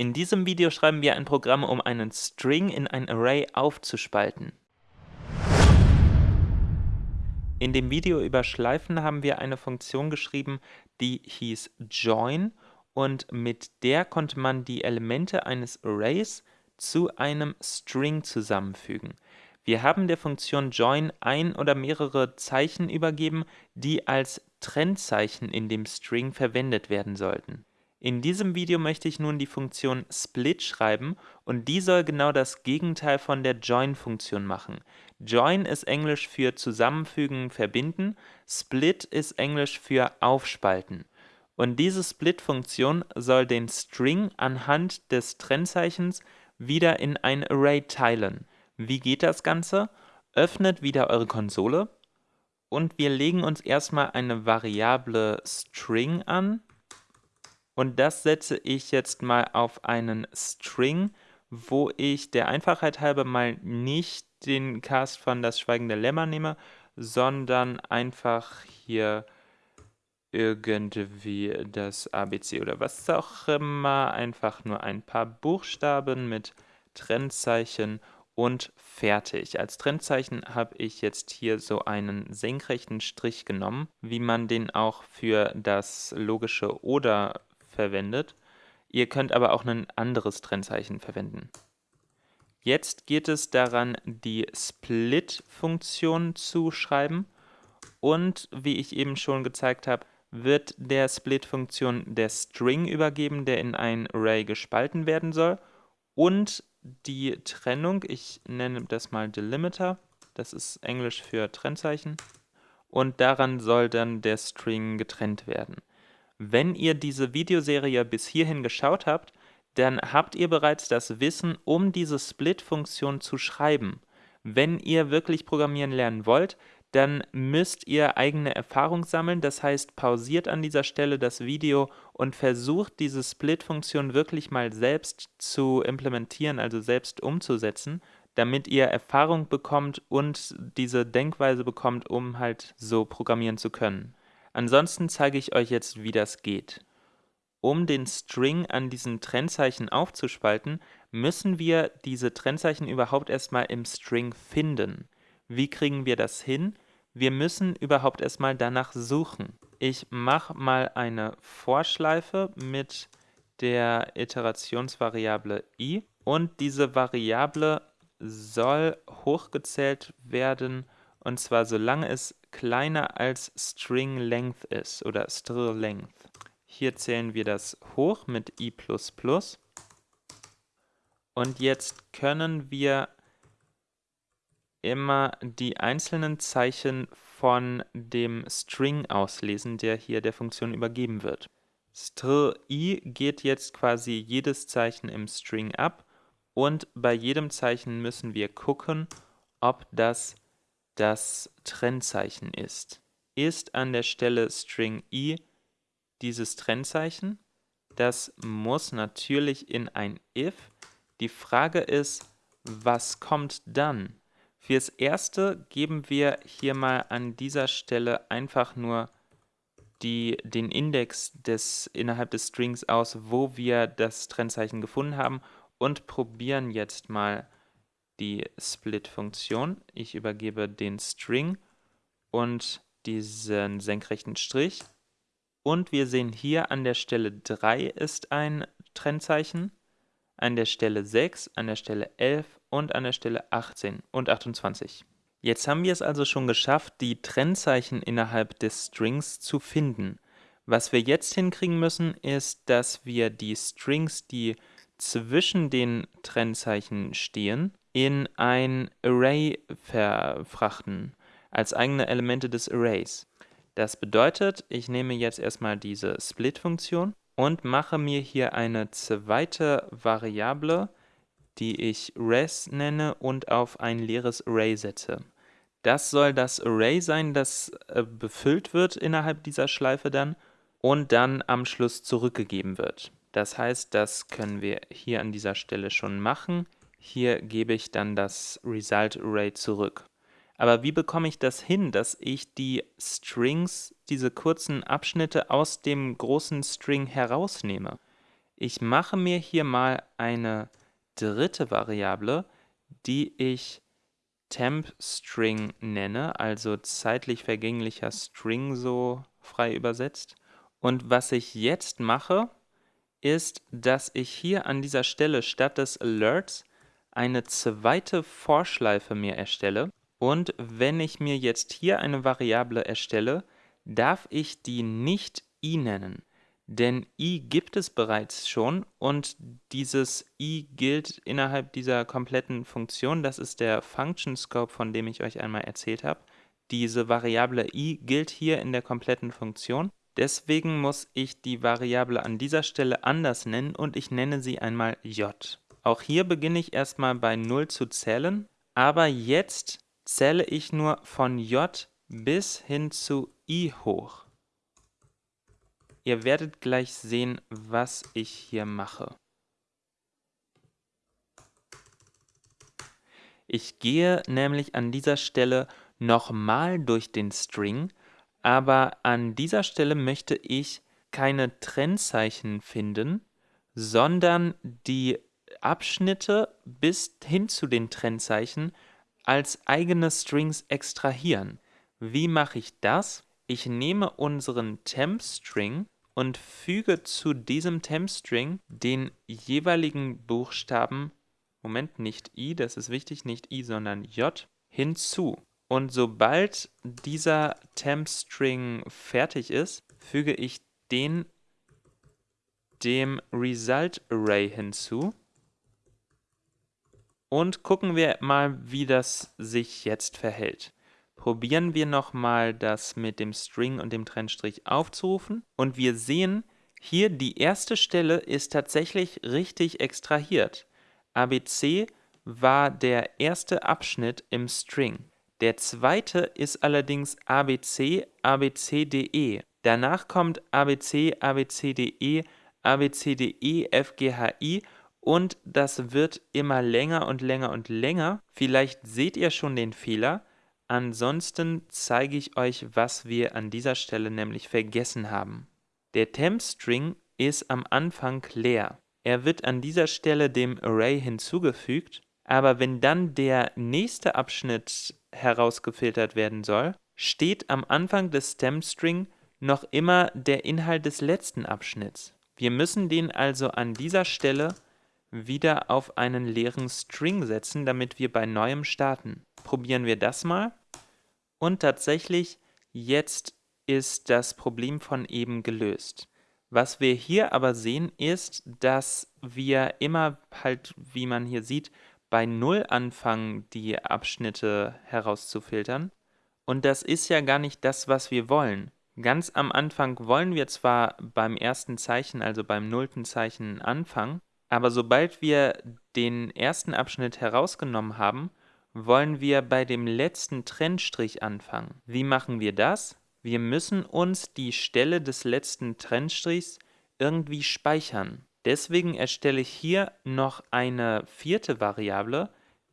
In diesem Video schreiben wir ein Programm, um einen String in ein Array aufzuspalten. In dem Video über Schleifen haben wir eine Funktion geschrieben, die hieß join und mit der konnte man die Elemente eines Arrays zu einem String zusammenfügen. Wir haben der Funktion join ein oder mehrere Zeichen übergeben, die als Trennzeichen in dem String verwendet werden sollten. In diesem Video möchte ich nun die Funktion split schreiben und die soll genau das Gegenteil von der join-Funktion machen. Join ist Englisch für zusammenfügen, verbinden, split ist Englisch für aufspalten. Und diese Split-Funktion soll den String anhand des Trennzeichens wieder in ein Array teilen. Wie geht das Ganze? Öffnet wieder eure Konsole und wir legen uns erstmal eine Variable String an und das setze ich jetzt mal auf einen String, wo ich der Einfachheit halber mal nicht den Cast von Das Schweigende Lämmer nehme, sondern einfach hier irgendwie das ABC oder was auch immer, einfach nur ein paar Buchstaben mit Trennzeichen und fertig. Als Trennzeichen habe ich jetzt hier so einen senkrechten Strich genommen, wie man den auch für das logische Oder verwendet. Ihr könnt aber auch ein anderes Trennzeichen verwenden. Jetzt geht es daran, die Split-Funktion zu schreiben. Und wie ich eben schon gezeigt habe, wird der Split-Funktion der String übergeben, der in ein Array gespalten werden soll. Und die Trennung, ich nenne das mal Delimiter, das ist Englisch für Trennzeichen. Und daran soll dann der String getrennt werden. Wenn ihr diese Videoserie bis hierhin geschaut habt, dann habt ihr bereits das Wissen, um diese Split-Funktion zu schreiben. Wenn ihr wirklich programmieren lernen wollt, dann müsst ihr eigene Erfahrung sammeln, das heißt pausiert an dieser Stelle das Video und versucht diese Split-Funktion wirklich mal selbst zu implementieren, also selbst umzusetzen, damit ihr Erfahrung bekommt und diese Denkweise bekommt, um halt so programmieren zu können. Ansonsten zeige ich euch jetzt, wie das geht. Um den String an diesen Trennzeichen aufzuspalten, müssen wir diese Trennzeichen überhaupt erstmal im String finden. Wie kriegen wir das hin? Wir müssen überhaupt erstmal danach suchen. Ich mache mal eine Vorschleife mit der Iterationsvariable i und diese Variable soll hochgezählt werden und zwar solange es kleiner als String Length ist oder Str Length. Hier zählen wir das hoch mit i++. Und jetzt können wir immer die einzelnen Zeichen von dem String auslesen, der hier der Funktion übergeben wird. Str i geht jetzt quasi jedes Zeichen im String ab und bei jedem Zeichen müssen wir gucken, ob das das Trennzeichen ist. Ist an der Stelle String i dieses Trennzeichen? Das muss natürlich in ein if. Die Frage ist, was kommt dann? Fürs Erste geben wir hier mal an dieser Stelle einfach nur die, den Index des, innerhalb des Strings aus, wo wir das Trennzeichen gefunden haben und probieren jetzt mal die Split-Funktion. Ich übergebe den String und diesen senkrechten Strich. Und wir sehen hier an der Stelle 3 ist ein Trennzeichen, an der Stelle 6, an der Stelle 11 und an der Stelle 18 und 28. Jetzt haben wir es also schon geschafft, die Trennzeichen innerhalb des Strings zu finden. Was wir jetzt hinkriegen müssen, ist, dass wir die Strings, die zwischen den Trennzeichen stehen, in ein Array verfrachten, als eigene Elemente des Arrays. Das bedeutet, ich nehme jetzt erstmal diese Split-Funktion und mache mir hier eine zweite Variable, die ich res nenne und auf ein leeres Array setze. Das soll das Array sein, das äh, befüllt wird innerhalb dieser Schleife dann und dann am Schluss zurückgegeben wird. Das heißt, das können wir hier an dieser Stelle schon machen. Hier gebe ich dann das Result Array zurück. Aber wie bekomme ich das hin, dass ich die Strings, diese kurzen Abschnitte aus dem großen String herausnehme? Ich mache mir hier mal eine dritte Variable, die ich TempString nenne, also zeitlich vergänglicher String so frei übersetzt. Und was ich jetzt mache, ist, dass ich hier an dieser Stelle statt des Alerts eine zweite Vorschleife mir erstelle. Und wenn ich mir jetzt hier eine Variable erstelle, darf ich die nicht i nennen. Denn i gibt es bereits schon und dieses i gilt innerhalb dieser kompletten Funktion. Das ist der Function Scope, von dem ich euch einmal erzählt habe. Diese Variable i gilt hier in der kompletten Funktion. Deswegen muss ich die Variable an dieser Stelle anders nennen und ich nenne sie einmal j. Auch hier beginne ich erstmal bei 0 zu zählen, aber jetzt zähle ich nur von j bis hin zu i hoch. Ihr werdet gleich sehen, was ich hier mache. Ich gehe nämlich an dieser Stelle nochmal durch den String, aber an dieser Stelle möchte ich keine Trennzeichen finden, sondern die Abschnitte bis hin zu den Trennzeichen als eigene Strings extrahieren. Wie mache ich das? Ich nehme unseren Temp-String und füge zu diesem Temp-String den jeweiligen Buchstaben, Moment, nicht i, das ist wichtig, nicht i, sondern j, hinzu. Und sobald dieser Temp-String fertig ist, füge ich den dem Result Array hinzu. Und gucken wir mal, wie das sich jetzt verhält probieren wir nochmal das mit dem String und dem Trennstrich aufzurufen und wir sehen, hier die erste Stelle ist tatsächlich richtig extrahiert. ABC war der erste Abschnitt im String. Der zweite ist allerdings ABC, ABCDE. Danach kommt ABC, ABCDE, ABCDE, FGHI und das wird immer länger und länger und länger. Vielleicht seht ihr schon den Fehler. Ansonsten zeige ich euch, was wir an dieser Stelle nämlich vergessen haben. Der Temp-String ist am Anfang leer. Er wird an dieser Stelle dem Array hinzugefügt, aber wenn dann der nächste Abschnitt herausgefiltert werden soll, steht am Anfang des Temp-String noch immer der Inhalt des letzten Abschnitts. Wir müssen den also an dieser Stelle wieder auf einen leeren String setzen, damit wir bei neuem starten. Probieren wir das mal. Und tatsächlich, jetzt ist das Problem von eben gelöst. Was wir hier aber sehen, ist, dass wir immer halt, wie man hier sieht, bei 0 anfangen, die Abschnitte herauszufiltern. Und das ist ja gar nicht das, was wir wollen. Ganz am Anfang wollen wir zwar beim ersten Zeichen, also beim nullten Zeichen anfangen, aber sobald wir den ersten Abschnitt herausgenommen haben, wollen wir bei dem letzten Trennstrich anfangen. Wie machen wir das? Wir müssen uns die Stelle des letzten Trennstrichs irgendwie speichern. Deswegen erstelle ich hier noch eine vierte Variable,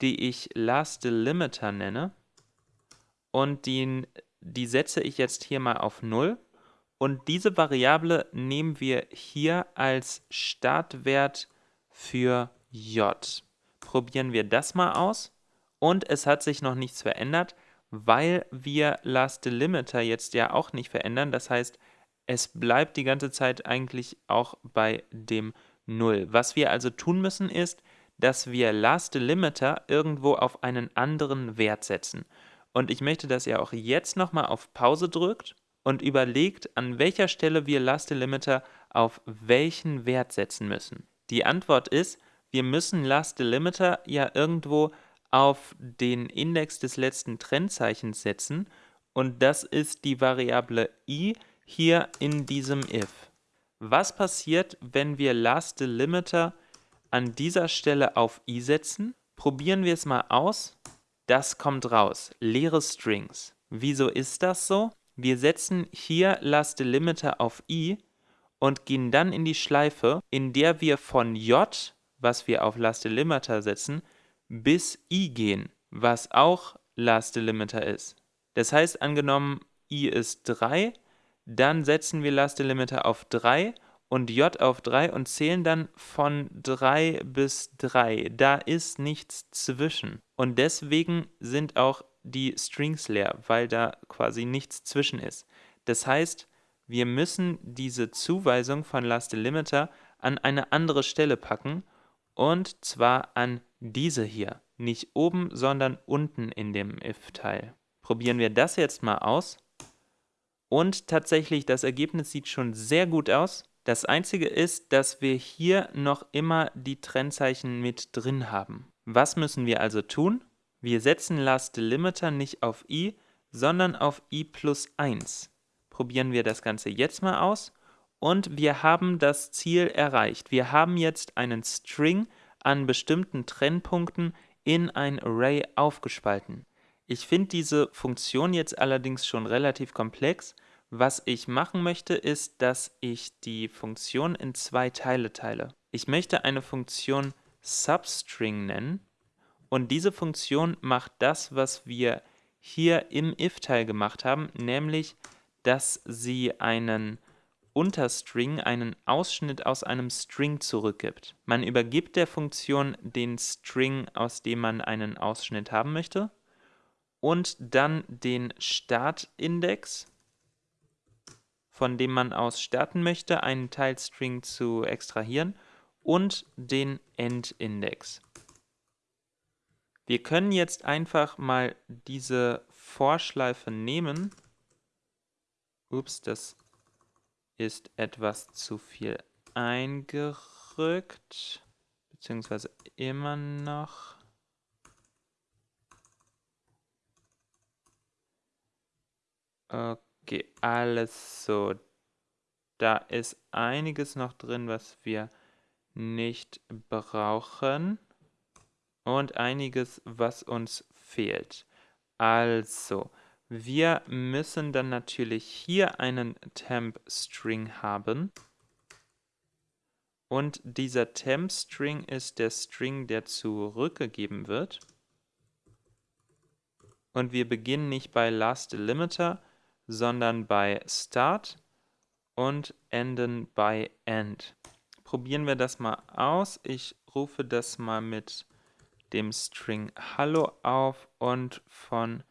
die ich lastDelimiter nenne. Und die, die setze ich jetzt hier mal auf 0. Und diese Variable nehmen wir hier als Startwert für j. Probieren wir das mal aus. Und es hat sich noch nichts verändert, weil wir lastDelimiter jetzt ja auch nicht verändern. Das heißt, es bleibt die ganze Zeit eigentlich auch bei dem 0. Was wir also tun müssen ist, dass wir lastDelimiter irgendwo auf einen anderen Wert setzen. Und ich möchte, dass ihr auch jetzt nochmal auf Pause drückt und überlegt, an welcher Stelle wir lastDelimiter auf welchen Wert setzen müssen. Die Antwort ist, wir müssen lastDelimiter ja irgendwo auf den Index des letzten Trennzeichens setzen und das ist die Variable i hier in diesem if. Was passiert, wenn wir lastDelimiter an dieser Stelle auf i setzen? Probieren wir es mal aus. Das kommt raus, leere Strings. Wieso ist das so? Wir setzen hier lastDelimiter auf i und gehen dann in die Schleife, in der wir von j, was wir auf lastDelimiter setzen, bis i gehen, was auch last delimiter ist. Das heißt, angenommen i ist 3, dann setzen wir last delimiter auf 3 und j auf 3 und zählen dann von 3 bis 3. Da ist nichts zwischen. Und deswegen sind auch die Strings leer, weil da quasi nichts zwischen ist. Das heißt, wir müssen diese Zuweisung von Last Delimiter an eine andere Stelle packen und zwar an diese hier. Nicht oben, sondern unten in dem if-Teil. Probieren wir das jetzt mal aus. Und tatsächlich, das Ergebnis sieht schon sehr gut aus. Das einzige ist, dass wir hier noch immer die Trennzeichen mit drin haben. Was müssen wir also tun? Wir setzen Last Delimiter nicht auf i, sondern auf i plus 1. Probieren wir das Ganze jetzt mal aus und wir haben das Ziel erreicht. Wir haben jetzt einen String an bestimmten Trennpunkten in ein Array aufgespalten. Ich finde diese Funktion jetzt allerdings schon relativ komplex. Was ich machen möchte, ist, dass ich die Funktion in zwei Teile teile. Ich möchte eine Funktion Substring nennen und diese Funktion macht das, was wir hier im if-Teil gemacht haben, nämlich, dass sie einen Unterstring einen Ausschnitt aus einem String zurückgibt. Man übergibt der Funktion den String, aus dem man einen Ausschnitt haben möchte, und dann den Startindex, von dem man aus starten möchte, einen Teilstring zu extrahieren, und den Endindex. Wir können jetzt einfach mal diese Vorschleife nehmen. Ups, das ist etwas zu viel eingerückt, beziehungsweise immer noch. Okay, alles so. Da ist einiges noch drin, was wir nicht brauchen und einiges, was uns fehlt. Also, wir müssen dann natürlich hier einen Temp-String haben. Und dieser Temp-String ist der String, der zurückgegeben wird. Und wir beginnen nicht bei Last Delimiter, sondern bei Start und enden bei End. Probieren wir das mal aus. Ich rufe das mal mit dem String Hallo auf und von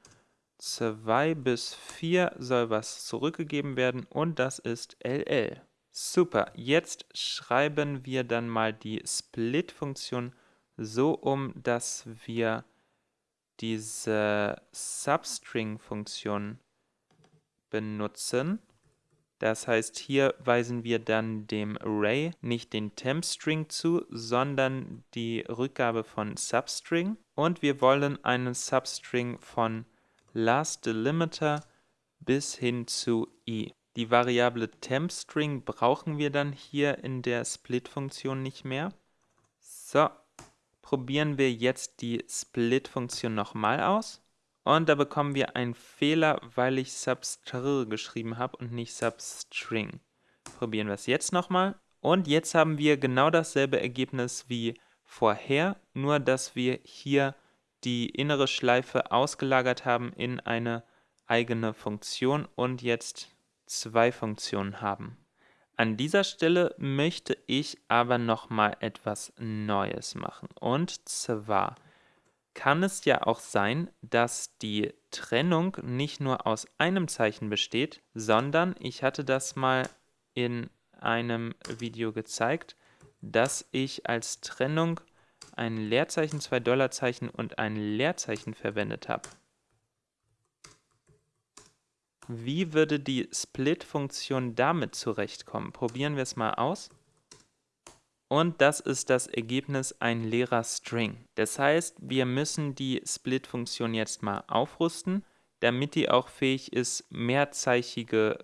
2 bis 4 soll was zurückgegeben werden und das ist LL. Super, jetzt schreiben wir dann mal die Split-Funktion so um, dass wir diese Substring-Funktion benutzen. Das heißt, hier weisen wir dann dem Array nicht den Temp-String zu, sondern die Rückgabe von Substring. Und wir wollen einen Substring von last delimiter bis hin zu i. Die Variable tempString brauchen wir dann hier in der Split-Funktion nicht mehr. So, probieren wir jetzt die Split-Funktion nochmal aus. Und da bekommen wir einen Fehler, weil ich substr geschrieben habe und nicht substring. Probieren wir es jetzt nochmal. Und jetzt haben wir genau dasselbe Ergebnis wie vorher, nur dass wir hier die innere Schleife ausgelagert haben in eine eigene Funktion und jetzt zwei Funktionen haben. An dieser Stelle möchte ich aber nochmal etwas Neues machen. Und zwar kann es ja auch sein, dass die Trennung nicht nur aus einem Zeichen besteht, sondern ich hatte das mal in einem Video gezeigt, dass ich als Trennung ein Leerzeichen, zwei Dollarzeichen und ein Leerzeichen verwendet habe. Wie würde die Split-Funktion damit zurechtkommen? Probieren wir es mal aus. Und das ist das Ergebnis ein leerer String. Das heißt, wir müssen die Split-Funktion jetzt mal aufrüsten, damit die auch fähig ist, mehrzeichige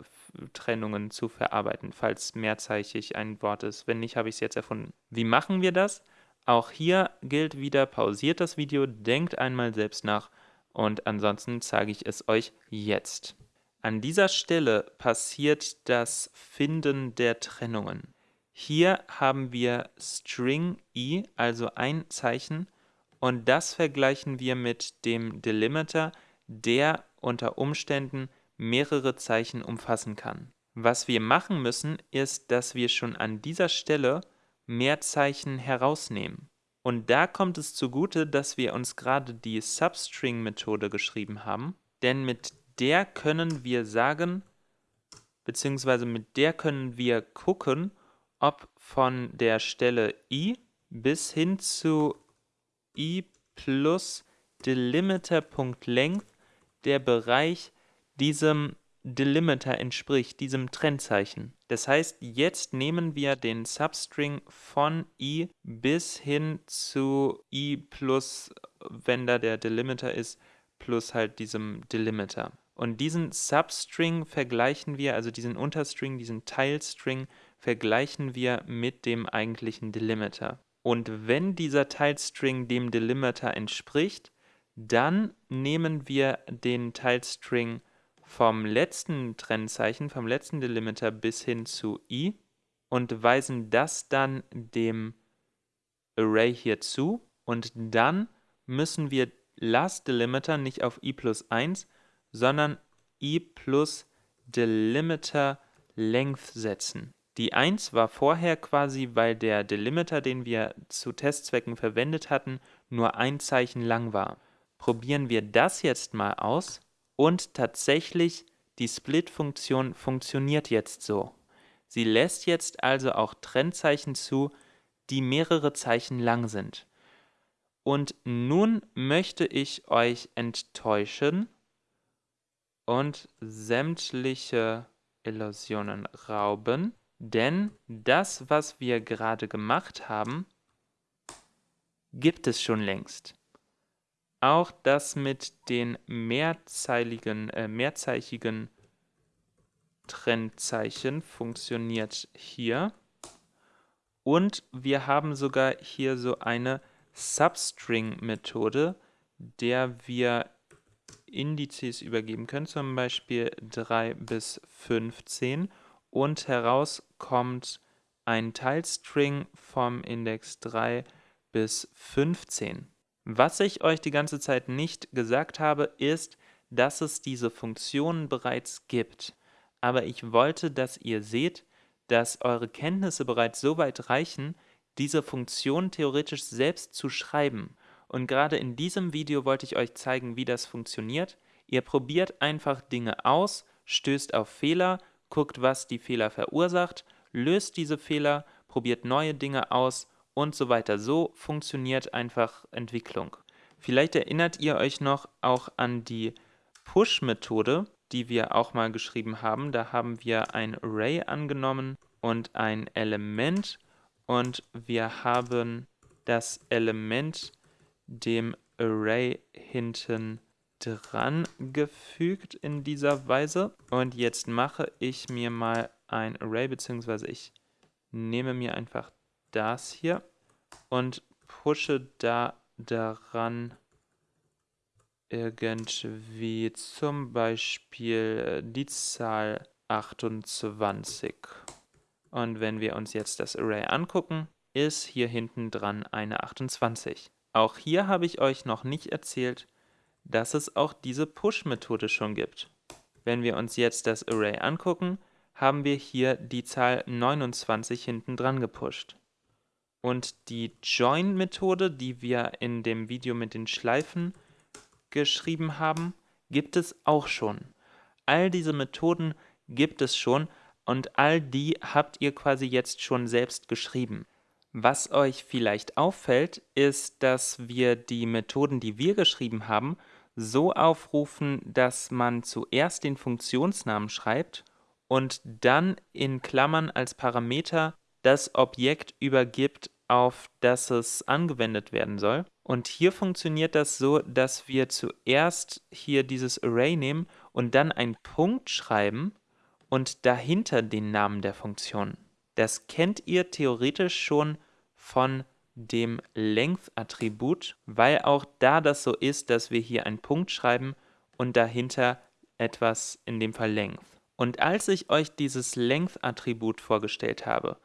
Trennungen zu verarbeiten, falls mehrzeichig ein Wort ist. Wenn nicht, habe ich es jetzt erfunden. Wie machen wir das? Auch hier gilt wieder, pausiert das Video, denkt einmal selbst nach und ansonsten zeige ich es euch jetzt. An dieser Stelle passiert das Finden der Trennungen. Hier haben wir String i, also ein Zeichen, und das vergleichen wir mit dem Delimiter, der unter Umständen mehrere Zeichen umfassen kann. Was wir machen müssen, ist, dass wir schon an dieser Stelle mehr Zeichen herausnehmen. Und da kommt es zugute, dass wir uns gerade die Substring-Methode geschrieben haben, denn mit der können wir sagen, beziehungsweise mit der können wir gucken, ob von der Stelle i bis hin zu i plus delimiter.length der Bereich diesem Delimiter entspricht, diesem Trennzeichen. Das heißt, jetzt nehmen wir den Substring von i bis hin zu i plus, wenn da der Delimiter ist, plus halt diesem Delimiter. Und diesen Substring vergleichen wir, also diesen Unterstring, diesen Teilstring, vergleichen wir mit dem eigentlichen Delimiter. Und wenn dieser Teilstring dem Delimiter entspricht, dann nehmen wir den Teilstring vom letzten Trennzeichen, vom letzten Delimiter bis hin zu i und weisen das dann dem Array hier zu und dann müssen wir Last Delimiter nicht auf i plus 1, sondern i plus Delimiter Length setzen. Die 1 war vorher quasi, weil der Delimiter, den wir zu Testzwecken verwendet hatten, nur ein Zeichen lang war. Probieren wir das jetzt mal aus und tatsächlich die Split-Funktion funktioniert jetzt so. Sie lässt jetzt also auch Trennzeichen zu, die mehrere Zeichen lang sind. Und nun möchte ich euch enttäuschen und sämtliche Illusionen rauben, denn das, was wir gerade gemacht haben, gibt es schon längst. Auch das mit den mehrzeiligen, äh, mehrzeichigen Trennzeichen funktioniert hier. Und wir haben sogar hier so eine Substring-Methode, der wir Indizes übergeben können, zum Beispiel 3 bis 15 und heraus kommt ein Teilstring vom Index 3 bis 15. Was ich euch die ganze Zeit nicht gesagt habe, ist, dass es diese Funktionen bereits gibt. Aber ich wollte, dass ihr seht, dass eure Kenntnisse bereits so weit reichen, diese Funktion theoretisch selbst zu schreiben. Und gerade in diesem Video wollte ich euch zeigen, wie das funktioniert. Ihr probiert einfach Dinge aus, stößt auf Fehler, guckt, was die Fehler verursacht, löst diese Fehler, probiert neue Dinge aus und so weiter. So funktioniert einfach Entwicklung. Vielleicht erinnert ihr euch noch auch an die Push-Methode, die wir auch mal geschrieben haben. Da haben wir ein Array angenommen und ein Element und wir haben das Element dem Array hinten dran gefügt in dieser Weise. Und jetzt mache ich mir mal ein Array, beziehungsweise ich nehme mir einfach das hier und pushe da daran irgendwie zum Beispiel die Zahl 28. Und wenn wir uns jetzt das Array angucken, ist hier hinten dran eine 28. Auch hier habe ich euch noch nicht erzählt, dass es auch diese Push-Methode schon gibt. Wenn wir uns jetzt das Array angucken, haben wir hier die Zahl 29 hinten dran gepusht. Und die Join-Methode, die wir in dem Video mit den Schleifen geschrieben haben, gibt es auch schon. All diese Methoden gibt es schon und all die habt ihr quasi jetzt schon selbst geschrieben. Was euch vielleicht auffällt, ist, dass wir die Methoden, die wir geschrieben haben, so aufrufen, dass man zuerst den Funktionsnamen schreibt und dann in Klammern als Parameter das Objekt übergibt, auf das es angewendet werden soll. Und hier funktioniert das so, dass wir zuerst hier dieses Array nehmen und dann einen Punkt schreiben und dahinter den Namen der Funktion. Das kennt ihr theoretisch schon von dem Length-Attribut, weil auch da das so ist, dass wir hier einen Punkt schreiben und dahinter etwas, in dem Fall Length. Und als ich euch dieses Length-Attribut vorgestellt habe,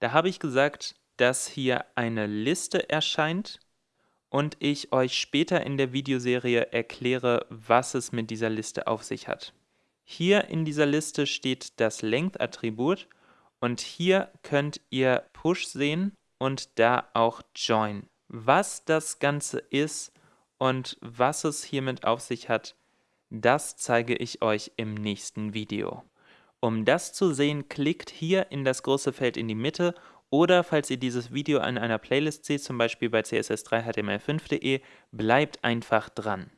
da habe ich gesagt, dass hier eine Liste erscheint und ich euch später in der Videoserie erkläre, was es mit dieser Liste auf sich hat. Hier in dieser Liste steht das Length-Attribut und hier könnt ihr Push sehen und da auch Join. Was das Ganze ist und was es hiermit auf sich hat, das zeige ich euch im nächsten Video. Um das zu sehen, klickt hier in das große Feld in die Mitte oder falls ihr dieses Video in einer Playlist seht, zum Beispiel bei css3html5.de, bleibt einfach dran.